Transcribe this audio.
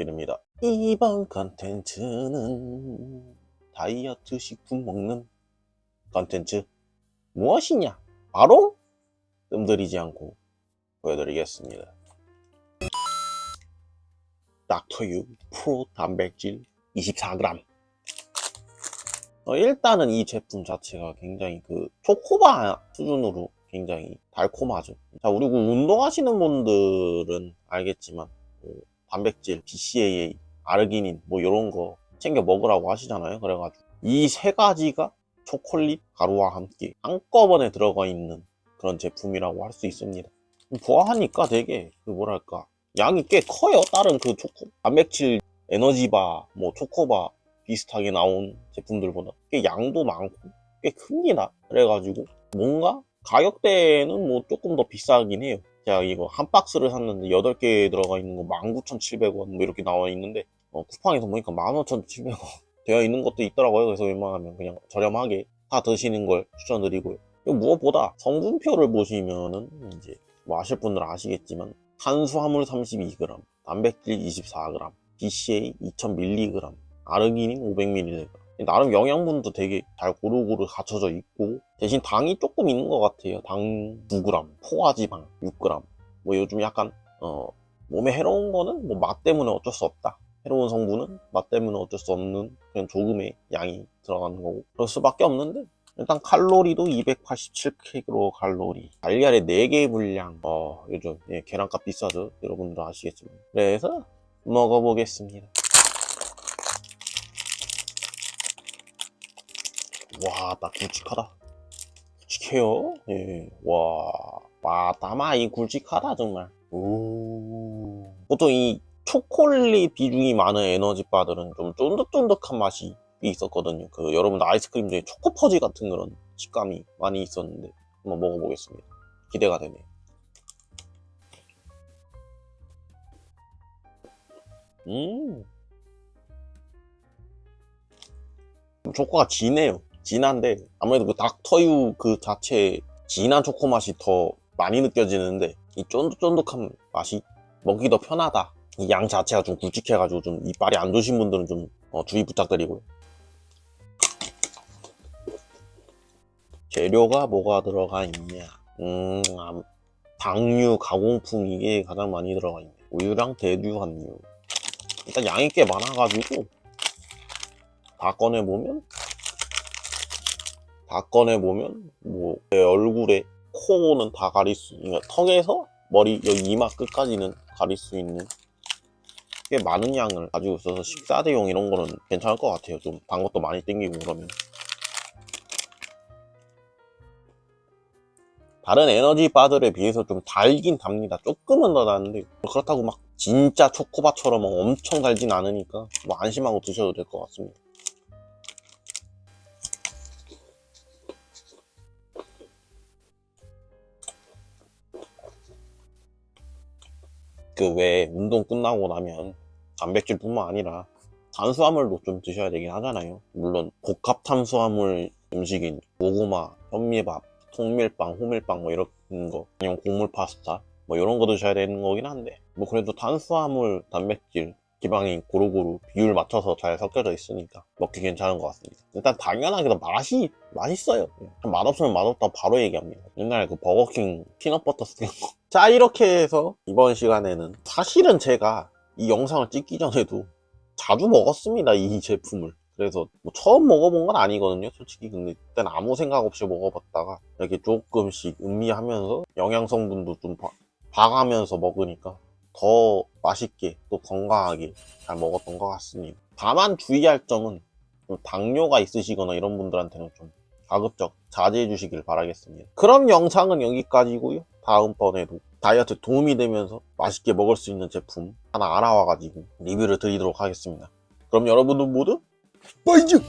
앙삐릅니다. 이번 컨텐츠는 다이어트 식품 먹는 컨텐츠 무엇이냐? 바로 뜸들이지 않고 보여드리겠습니다. 닥터유 프로 단백질 24g 어, 일단은 이 제품 자체가 굉장히 그 초코바 수준으로 굉장히 달콤하죠. 자, 그리고 운동하시는 분들은 알겠지만 뭐 단백질, BCAA, 아르기닌 뭐 이런 거 챙겨 먹으라고 하시잖아요. 그래가지고 이 세 가지가 초콜릿 가루와 함께 한꺼번에 들어가 있는 그런 제품이라고 할 수 있습니다. 보아하니까 되게 그 뭐랄까 양이 꽤 커요. 다른 그 초코 단백질 에너지바, 뭐 초코바 비슷하게 나온 제품들보다 꽤 양도 많고 꽤 큽니다. 그래가지고 뭔가 가격대는 뭐 조금 더 비싸긴 해요. 제가 이거 한 박스를 샀는데 8개 들어가 있는 거 19,700원 뭐 이렇게 나와 있는데 어, 쿠팡에서 보니까 15,700원 되어 있는 것도 있더라고요. 그래서 웬만하면 그냥 저렴하게 다 드시는 걸 추천드리고요. 무엇보다 성분표를 보시면은 이제 뭐 아실 분들은 아시겠지만 탄수화물 32g, 단백질 24g, BCA 2000mg, 아르기닌 500mg. 나름 영양분도 되게 잘 고루고루 갖춰져 있고 대신 당이 조금 있는 것 같아요. 당 9g, 포화지방 6g. 뭐 요즘 약간 어, 몸에 해로운 거는 뭐 맛 때문에 어쩔 수 없다. 해로운 성분은 맛 때문에 어쩔 수 없는 그런 조금의 양이 들어가는 거고 그럴 수밖에 없는데 일단 칼로리도 287kcal 칼로리 달걀의 4개의 분량 어 요즘 예, 계란값 비싸죠 여러분들 아시겠지만 그래서 먹어보겠습니다 와, 딱 굵직하다. 굵직해요. 예. 와, 와, 다마 이 굵직하다 정말. 오. 보통 이 초콜릿 비중이 많은 에너지 바들은 좀 쫀득쫀득한 맛이 있었거든요. 그 여러분 아이스크림 중에 초코퍼지 같은 그런 식감이 많이 있었는데 한번 먹어보겠습니다. 기대가 되네. 음. 초코가 진해요. 진한데 아무래도 그 닥터유 그 자체 진한 초코 맛이 더 많이 느껴지는데 이 쫀득쫀득한 맛이 먹기 더 편하다. 이 양 자체가 좀 굵직해가지고 좀 이빨이 안 좋으신 분들은 좀 어, 주의 부탁드리고요. 재료가 뭐가 들어가 있냐? 음 아, 당류 가공품 이게 가장 많이 들어가 있네. 우유랑 대두 함유. 일단 양이 꽤 많아가지고 다 꺼내보면 다 꺼내보면 뭐 내 얼굴에 코는 다 가릴 수 그러니까 턱에서 머리 여기 이마 끝까지는 가릴 수 있는 꽤 많은 양을 가지고 있어서 식사 대용 이런 거는 괜찮을 것 같아요. 좀 단 것도 많이 땡기고 그러면. 다른 에너지 바들에 비해서 좀 달긴 답니다. 조금은 더 나는데 그렇다고 막 진짜 초코바처럼 엄청 달진 않으니까 뭐 안심하고 드셔도 될 것 같습니다 그 외에 운동 끝나고 나면 단백질 뿐만 아니라 탄수화물도 좀 드셔야 되긴 하잖아요. 물론 복합 탄수화물 음식인 고구마, 현미밥, 통밀빵, 호밀빵 뭐 이런 거 아니면 곡물 파스타 뭐 이런 거 드셔야 되는 거긴 한데 뭐 그래도 탄수화물, 단백질, 지방이 고루고루 비율 맞춰서 잘 섞여져 있으니까 먹기 괜찮은 것 같습니다. 일단 당연하게도 맛이 맛있어요. 맛없으면 맛없다고 바로 얘기합니다. 옛날에 그 버거킹 피넛버터 스틱 자 이렇게 해서 이번 시간에는 사실은 제가 이 영상을 찍기 전에도 자주 먹었습니다 이 제품을. 그래서 뭐 처음 먹어본 건 아니거든요 솔직히. 근데 그땐 아무 생각 없이 먹어봤다가 이렇게 조금씩 음미하면서 영양 성분도 좀 봐, 봐가면서 먹으니까 더 맛있게 또 건강하게 잘 먹었던 것 같습니다. 다만 주의할 점은 좀 당뇨가 있으시거나 이런 분들한테는 좀 가급적 자제해 주시길 바라겠습니다. 그럼 영상은 여기까지고요. 다음번에도 다이어트 도움이 되면서 맛있게 먹을 수 있는 제품 하나 알아와 가지고 리뷰를 드리도록 하겠습니다. 그럼 여러분들 모두 빠이즈